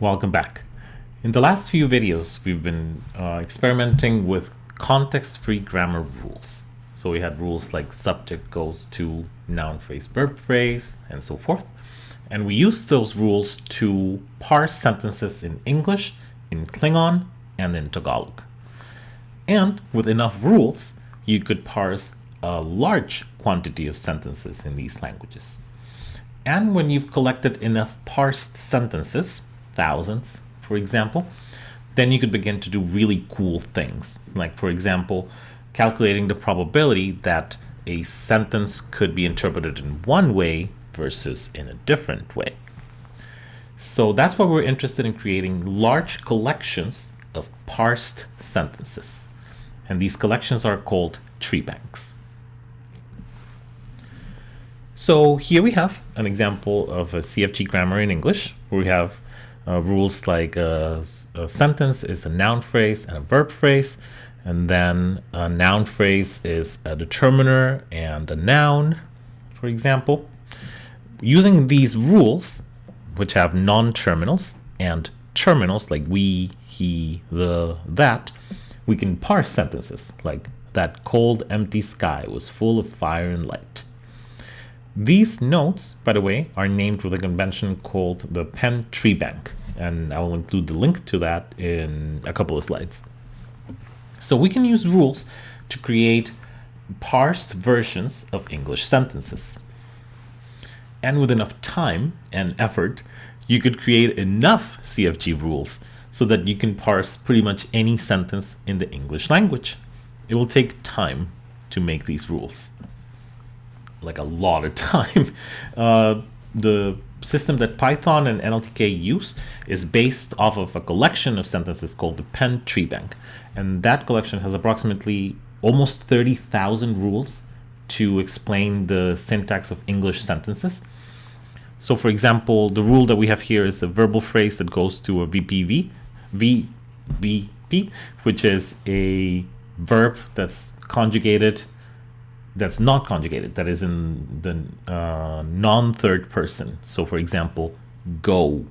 Welcome back. In the last few videos, we've been uh, experimenting with context-free grammar rules. So we had rules like subject goes to noun phrase, verb phrase, and so forth. And we used those rules to parse sentences in English, in Klingon, and in Tagalog. And with enough rules, you could parse a large quantity of sentences in these languages. And when you've collected enough parsed sentences, thousands, for example, then you could begin to do really cool things. Like, for example, calculating the probability that a sentence could be interpreted in one way versus in a different way. So that's why we're interested in creating large collections of parsed sentences. And these collections are called tree banks. So here we have an example of a CFG grammar in English, where we have uh, rules like a, a, sentence is a noun phrase and a verb phrase, and then a noun phrase is a determiner and a noun, for example. Using these rules, which have non-terminals and terminals like we, he, the, that, we can parse sentences like that cold empty sky was full of fire and light. These notes, by the way, are named with a convention called the Penn Tree Bank, and I will include the link to that in a couple of slides. So we can use rules to create parsed versions of English sentences. And with enough time and effort, you could create enough CFG rules so that you can parse pretty much any sentence in the English language. It will take time to make these rules like a lot of time. Uh, the system that Python and NLTK use is based off of a collection of sentences called the Penn Tree Bank. And that collection has approximately almost 30,000 rules to explain the syntax of English sentences. So for example, the rule that we have here is a verbal phrase that goes to a VPV, VBP, which is a verb that's conjugated that's not conjugated, that is in the uh, non-third person. So for example, go,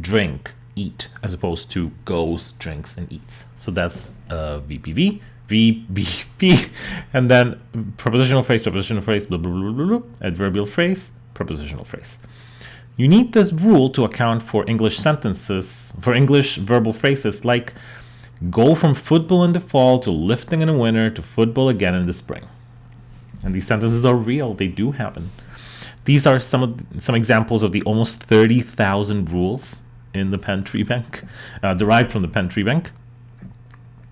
drink, eat, as opposed to goes, drinks, and eats. So that's uh, VPV, VBP, and then prepositional phrase, prepositional phrase, blah, blah, blah, blah, blah, adverbial phrase, prepositional phrase. You need this rule to account for English sentences, for English verbal phrases like Go from football in the fall to lifting in the winter to football again in the spring. And these sentences are real, they do happen. These are some of some examples of the almost 30,000 rules in the Penn Tree Bank, uh, derived from the Penn Tree Bank.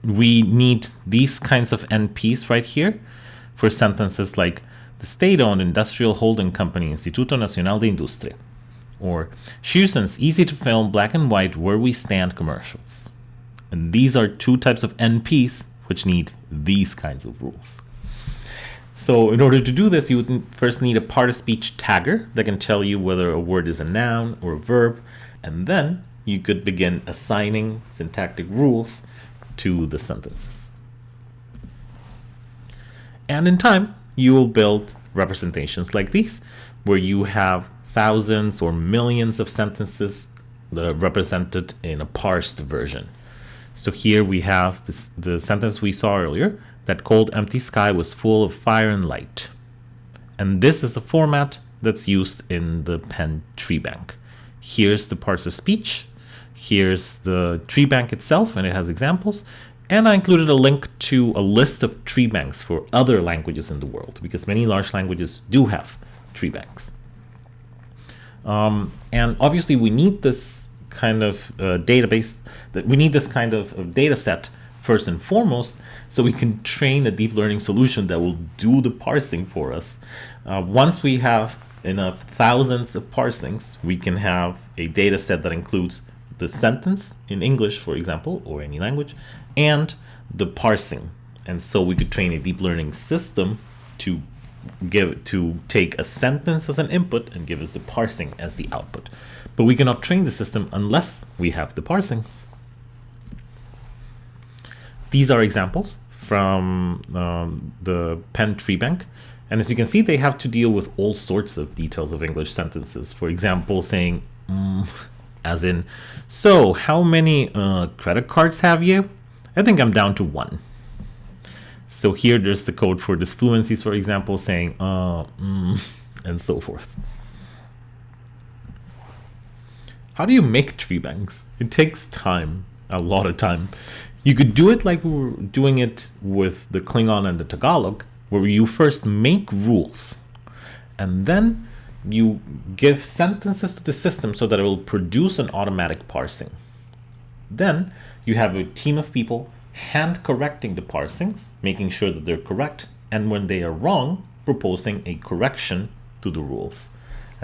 We need these kinds of NPs right here for sentences like the state-owned industrial holding company Instituto Nacional de Industria, or Shearson's easy to film black and white where we stand commercials. And these are two types of NPs which need these kinds of rules. So in order to do this, you would first need a part of speech tagger that can tell you whether a word is a noun or a verb. And then you could begin assigning syntactic rules to the sentences. And in time, you will build representations like these, where you have thousands or millions of sentences that are represented in a parsed version. So here we have this, the sentence we saw earlier, that cold empty sky was full of fire and light. And this is a format that's used in the Penn tree bank. Here's the parts of speech, here's the tree bank itself, and it has examples, and I included a link to a list of tree banks for other languages in the world, because many large languages do have tree banks. Um, and obviously we need this kind of uh, database that we need this kind of, of data set first and foremost so we can train a deep learning solution that will do the parsing for us. Uh, once we have enough thousands of parsings, we can have a data set that includes the sentence in English, for example, or any language, and the parsing. And so we could train a deep learning system to give to take a sentence as an input and give us the parsing as the output. But we cannot train the system unless we have the parsing. These are examples from um, the Penn Tree Bank. And as you can see, they have to deal with all sorts of details of English sentences. For example, saying mm, as in, so how many uh, credit cards have you? I think I'm down to one. So here there's the code for disfluencies, for example, saying, uh, mm, and so forth. How do you make tree banks? It takes time, a lot of time. You could do it like we were doing it with the Klingon and the Tagalog, where you first make rules and then you give sentences to the system so that it will produce an automatic parsing. Then you have a team of people hand correcting the parsings, making sure that they're correct, and when they are wrong, proposing a correction to the rules.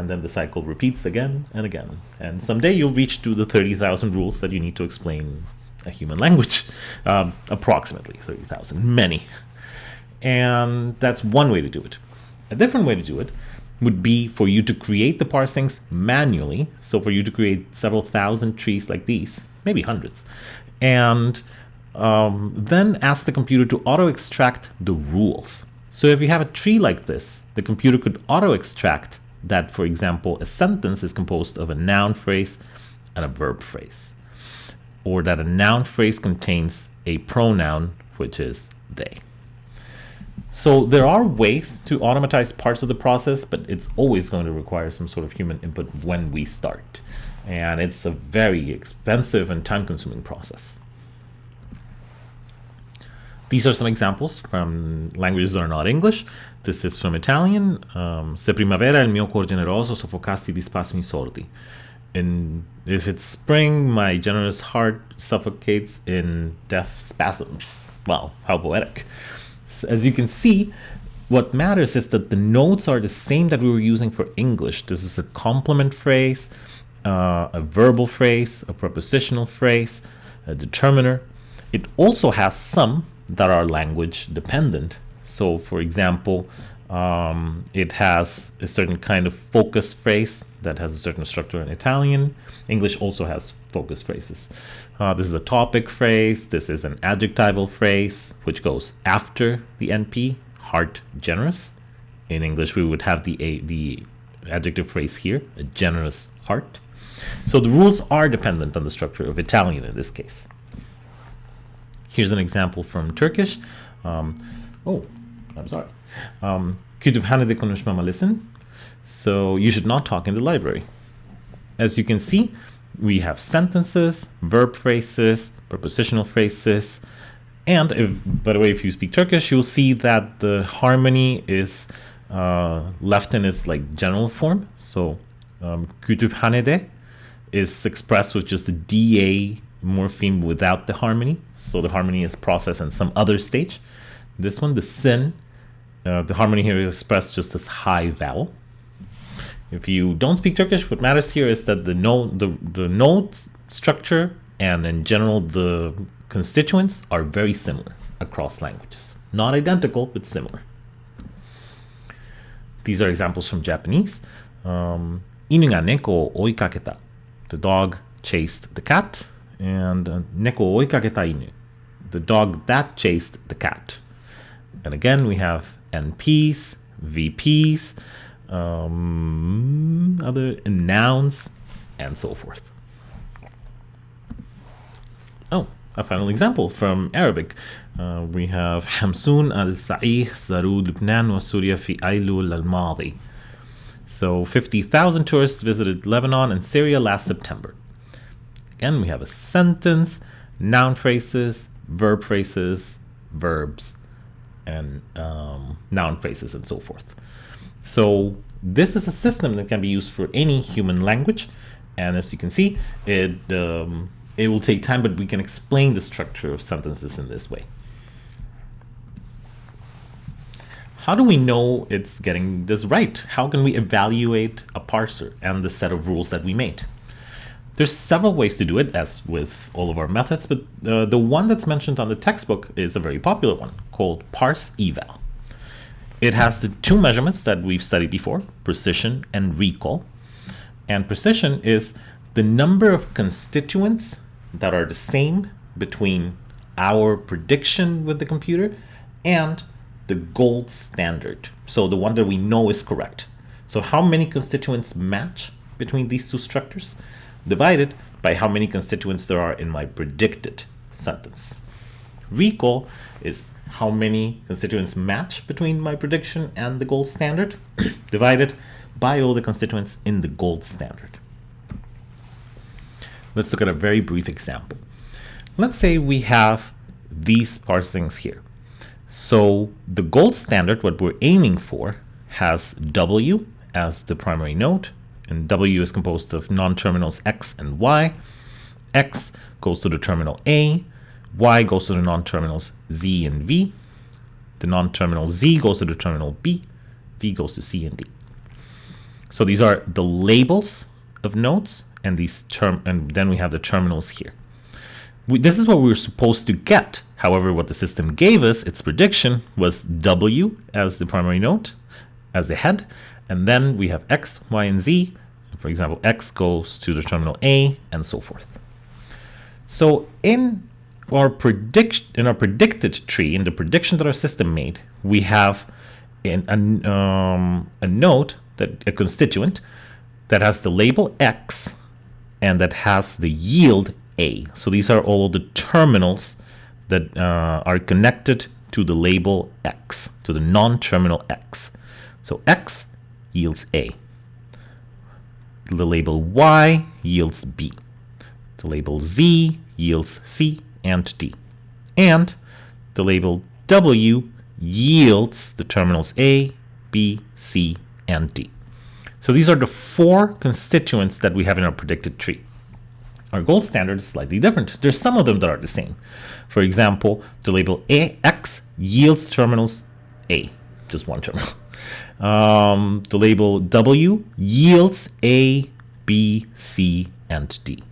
And then the cycle repeats again and again. And someday you'll reach to the 30,000 rules that you need to explain a human language. Um, approximately 30,000, many. And that's one way to do it. A different way to do it would be for you to create the parsings manually. So for you to create several thousand trees like these, maybe hundreds, and um, then ask the computer to auto extract the rules. So if you have a tree like this, the computer could auto extract that, for example, a sentence is composed of a noun phrase and a verb phrase, or that a noun phrase contains a pronoun, which is they. So there are ways to automatize parts of the process, but it's always going to require some sort of human input when we start. And it's a very expensive and time-consuming process. These are some examples from languages that are not English. This is from Italian. Um, Se primavera il mio cuor generoso soffocasti di spasmi sordi. In, if it's spring, my generous heart suffocates in deaf spasms. Wow, how poetic as you can see, what matters is that the notes are the same that we were using for English. This is a complement phrase, uh, a verbal phrase, a prepositional phrase, a determiner. It also has some that are language dependent. So for example, um, it has a certain kind of focus phrase that has a certain structure in Italian. English also has focus phrases. Uh, this is a topic phrase. This is an adjectival phrase, which goes after the NP, heart generous. In English, we would have the, a, the adjective phrase here, a generous heart. So the rules are dependent on the structure of Italian in this case. Here's an example from Turkish. Um, oh, I'm sorry. Um, Kütüphanede konuşmama listen. So you should not talk in the library. As you can see, we have sentences, verb phrases, prepositional phrases, and if, by the way, if you speak Turkish, you'll see that the harmony is uh, left in its like general form. So um, kütüphanede is expressed with just the DA morpheme without the harmony. So the harmony is processed in some other stage. This one, the sin, uh, the harmony here is expressed just as high vowel. If you don't speak Turkish, what matters here is that the note, the, the note structure and in general the constituents are very similar across languages. Not identical, but similar. These are examples from Japanese. Um, inu ga neko oikaketa. The dog chased the cat. And uh, neko oikaketa inu. The dog that chased the cat. And again, we have NPs, VPs, um, other nouns, and so forth. Oh, a final example from Arabic. Uh, we have Hamsun al-Sa'ih زاروا لبنان وسوريا في أيلول الماضي. So 50,000 tourists visited Lebanon and Syria last September. Again, we have a sentence, noun phrases, verb phrases, verbs, and um, noun phrases, and so forth. So this is a system that can be used for any human language. And as you can see, it, um, it will take time, but we can explain the structure of sentences in this way. How do we know it's getting this right? How can we evaluate a parser and the set of rules that we made? There's several ways to do it, as with all of our methods, but uh, the one that's mentioned on the textbook is a very popular one called PARSEVAL. It has the two measurements that we've studied before, precision and recall. And precision is the number of constituents that are the same between our prediction with the computer and the gold standard. So the one that we know is correct. So how many constituents match between these two structures? Divided by how many constituents there are in my predicted sentence. Recall is how many constituents match between my prediction and the gold standard divided by all the constituents in the gold standard. Let's look at a very brief example. Let's say we have these parsings here. So the gold standard, what we're aiming for, has W as the primary node, and W is composed of non-terminals X and Y. X goes to the terminal A, Y goes to the non-terminals Z and V. The non-terminal Z goes to the terminal B, V goes to C and D. So these are the labels of nodes, and these term, and then we have the terminals here. We, this is what we were supposed to get. However, what the system gave us, its prediction, was W as the primary node, as the head, and then we have X, Y, and Z. For example, X goes to the terminal A, and so forth. So in our in our predicted tree, in the prediction that our system made, we have um, a node that a constituent that has the label X and that has the yield A. So these are all the terminals that uh, are connected to the label X, to the non-terminal X. So X yields A. The label Y yields B. The label Z yields C and D. And the label W yields the terminals A, B, C, and D. So these are the four constituents that we have in our predicted tree. Our gold standard is slightly different. There's some of them that are the same. For example, the label AX yields terminals A, just one terminal. Um, the label W yields A, B, C, and D.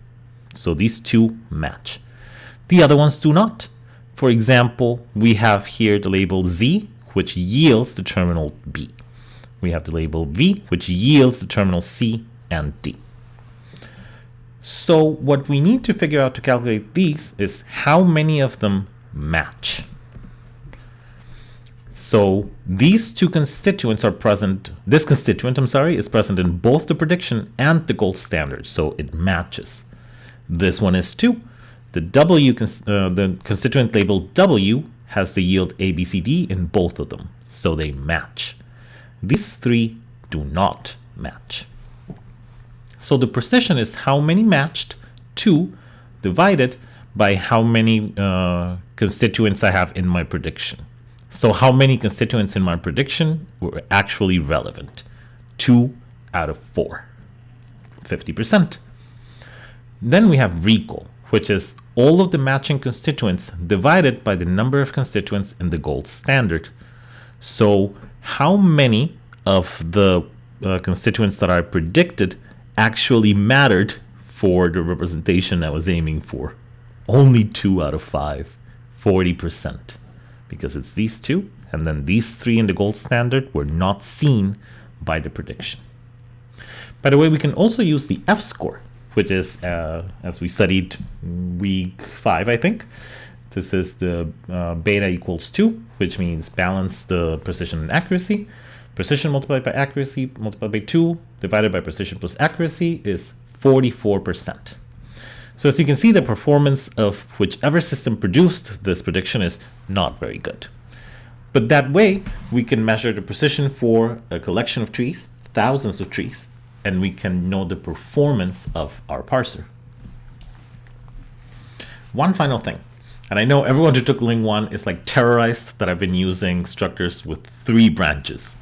So these two match. The other ones do not. For example, we have here the label Z, which yields the terminal B. We have the label V, which yields the terminal C and D. So what we need to figure out to calculate these is how many of them match. So these two constituents are present, this constituent, I'm sorry, is present in both the prediction and the gold standard, so it matches. This one is two. The W, uh, the constituent label W has the yield ABCD in both of them, so they match. These three do not match. So the precision is how many matched, 2, divided by how many uh, constituents I have in my prediction. So how many constituents in my prediction were actually relevant? 2 out of 4, 50%. Then we have recall, which is all of the matching constituents divided by the number of constituents in the gold standard. So how many of the uh, constituents that I predicted actually mattered for the representation I was aiming for. Only two out of five, 40%, because it's these two, and then these three in the gold standard were not seen by the prediction. By the way, we can also use the F-score, which is, uh, as we studied week five, I think, this is the uh, beta equals 2, which means balance the precision and accuracy. Precision multiplied by accuracy multiplied by 2 divided by precision plus accuracy is 44%. So as you can see, the performance of whichever system produced this prediction is not very good. But that way, we can measure the precision for a collection of trees, thousands of trees, and we can know the performance of our parser. One final thing. And I know everyone who took Ling 1 is like terrorized that I've been using structures with three branches.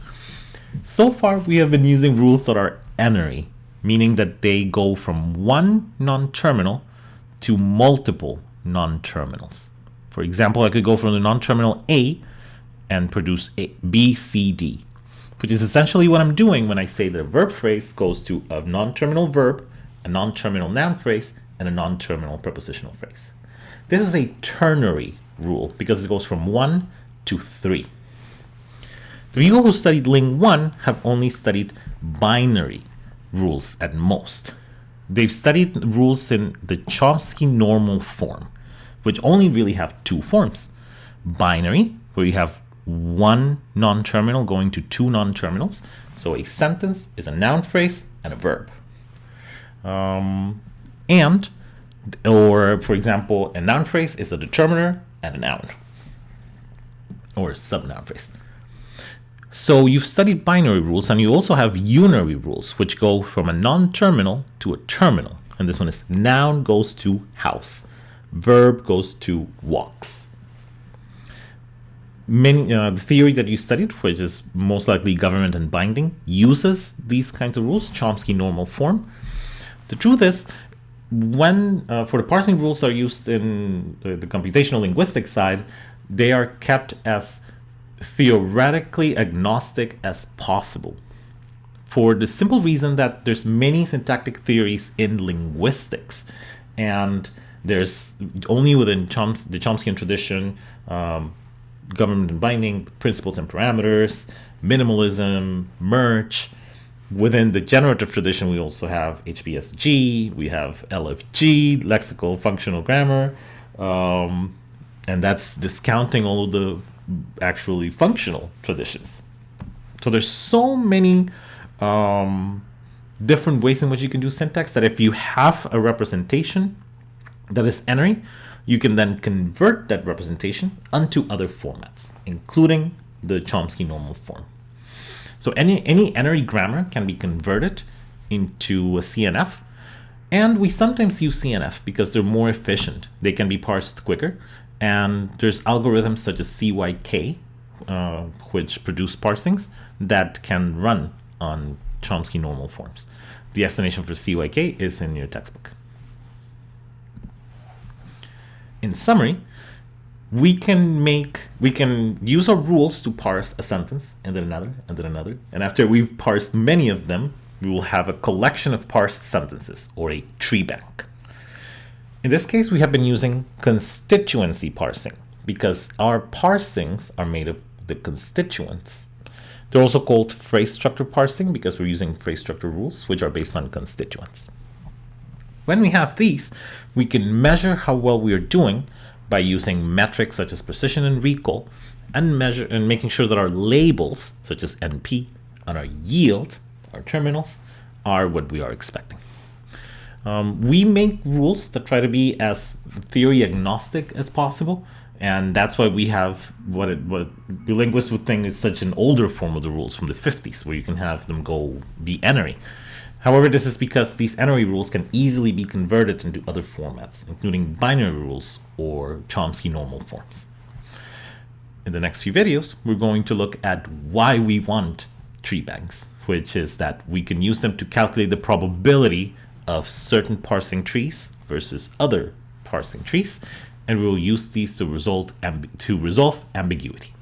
So far, we have been using rules that are n-ary, meaning that they go from one non-terminal to multiple non-terminals. For example, I could go from the non-terminal A and produce a B, C, D, which is essentially what I'm doing when I say that a verb phrase goes to a non-terminal verb, a non-terminal noun phrase, and a non-terminal prepositional phrase. This is a ternary rule because it goes from 1 to 3. The people who studied Ling 1 have only studied binary rules at most. They've studied rules in the Chomsky normal form, which only really have two forms. Binary, where you have one non-terminal going to two non-terminals. So a sentence is a noun phrase and a verb. Um, and or for example, a noun phrase is a determiner and a noun or a subnoun phrase. So you've studied binary rules and you also have unary rules, which go from a non-terminal to a terminal. And this one is noun goes to house, verb goes to walks. Many, uh, the theory that you studied, which is most likely government and binding, uses these kinds of rules, Chomsky normal form. The truth is, when uh, for the parsing rules are used in uh, the computational linguistic side, they are kept as theoretically agnostic as possible for the simple reason that there's many syntactic theories in linguistics. And there's only within Choms the Chomskyan tradition um, government and binding principles and parameters minimalism merge within the generative tradition we also have HPSG we have LFG lexical functional grammar um, and that's discounting all of the actually functional traditions. So there's so many um, different ways in which you can do syntax that if you have a representation that is n-ary, you can then convert that representation onto other formats, including the Chomsky normal form. So any, any n-ary grammar can be converted into a CNF, and we sometimes use CNF because they're more efficient. They can be parsed quicker, and there's algorithms such as CYK, uh, which produce parsings that can run on Chomsky normal forms. The explanation for CYK is in your textbook. In summary, we can make we can use our rules to parse a sentence and then another and then another and after we've parsed many of them we will have a collection of parsed sentences or a tree bank in this case, we have been using constituency parsing because our parsings are made of the constituents. They're also called phrase structure parsing because we're using phrase structure rules, which are based on constituents. When we have these, we can measure how well we are doing by using metrics such as precision and recall and measure and making sure that our labels such as NP and our yield, our terminals, are what we are expecting. Um, we make rules that try to be as theory agnostic as possible, and that's why we have what it, what the linguists would think is such an older form of the rules from the 50s, where you can have them go be n-ary. However, this is because these n-ary rules can easily be converted into other formats, including binary rules or Chomsky normal forms. In the next few videos, we're going to look at why we want tree banks, which is that we can use them to calculate the probability of certain parsing trees versus other parsing trees, and we will use these to result to resolve ambiguity.